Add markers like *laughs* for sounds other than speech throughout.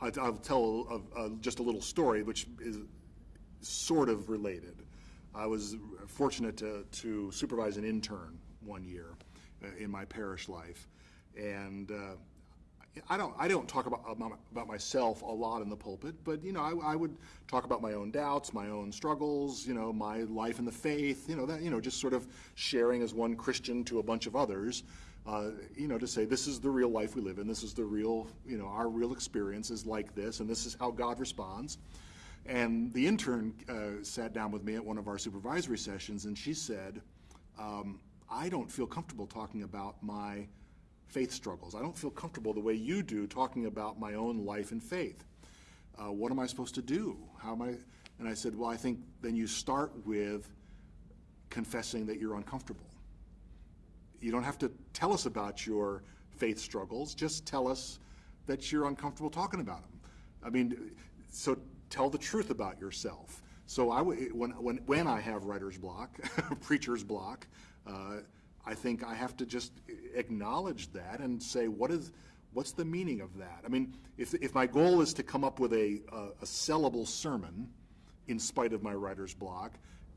I- I'll tell a- a- just a little story, which is sort of related. I was fortunate to, to supervise an intern one year uh, in my parish life, and uh, I don't I don't talk about about about myself a lot in the pulpit, but you know I, I would talk about my own doubts, my own struggles, you know my life in the faith, you know that you know just sort of sharing as one Christian to a bunch of others, uh, you know to say this is the real life we live in, this is the real you know our real experience is like this, and this is how God responds. And the intern uh, sat down with me at one of our supervisory sessions, and she said, um, I don't feel comfortable talking about my faith struggles. I don't feel comfortable the way you do talking about my own life and faith. Uh, what am I supposed to do? How am I? And I said, well, I think then you start with confessing that you're uncomfortable. You don't have to tell us about your faith struggles. Just tell us that you're uncomfortable talking about them. I mean, so tell the truth about yourself. So I w- when, when, when I have writer's block, *laughs* preacher's block, uh, I think I have to just acknowledge that and say, what is, what's the meaning of that? I mean, if, if my goal is to come up with a, a, a sellable sermon in spite of my writer's block,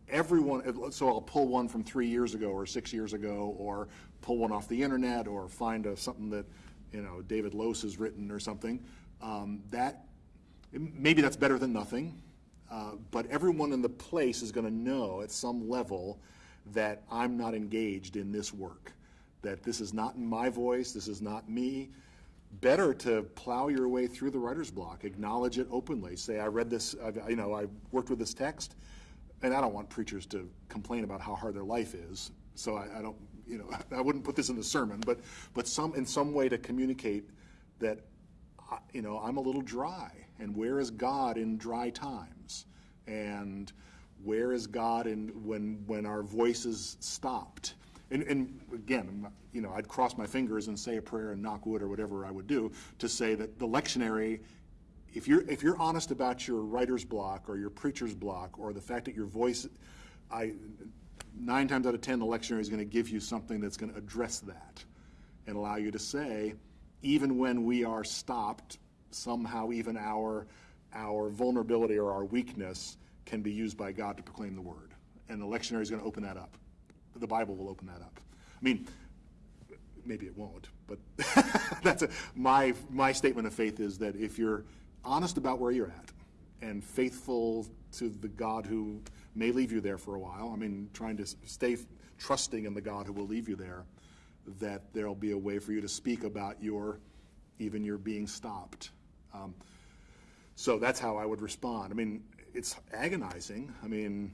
everyone, so I'll pull one from three years ago or six years ago, or pull one off the internet, or find a, something that, you know, David Lose has written or something. Um, that maybe that's better than nothing, uh, but everyone in the place is going to know at some level that I'm not engaged in this work, that this is not my voice, this is not me. Better to plow your way through the writer's block, acknowledge it openly. Say, I read this, I've, you know, I worked with this text, and I don't want preachers to complain about how hard their life is. So I, I don't, you know, *laughs* I wouldn't put this in the sermon, but but some in some way to communicate that, you know, I'm a little dry, and where is God in dry times, and where is God in when when our voices stopped? And, and again, you know, I'd cross my fingers and say a prayer and knock wood or whatever I would do to say that the lectionary if you're if you're honest about your writer's block or your preacher's block or the fact that your voice i nine times out of ten the lectionary is going to give you something that's going to address that and allow you to say even when we are stopped somehow even our our vulnerability or our weakness can be used by god to proclaim the word. And the lectionary is going to open that up. The bible will open that up. I mean maybe it won't, but *laughs* that's a, my my statement of faith is that if you're honest about where you're at and faithful to the God who may leave you there for a while, I mean, trying to stay trusting in the God who will leave you there, that there'll be a way for you to speak about your even your being stopped. Um, so that's how I would respond. I mean, it's agonizing. I mean,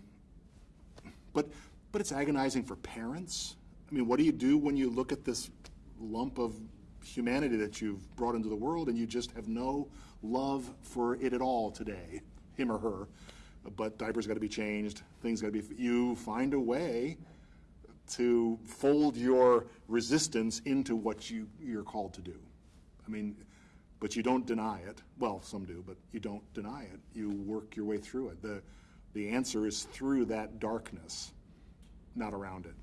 but, but it's agonizing for parents. I mean, what do you do when you look at this lump of humanity that you've brought into the world and you just have no love for it at all today, him or her? But diapers got to be changed, things got to be, you find a way to fold your resistance into what you, you're called to do. I mean, but you don't deny it. Well, some do, but you don't deny it. You work your way through it. The, the answer is through that darkness, not around it.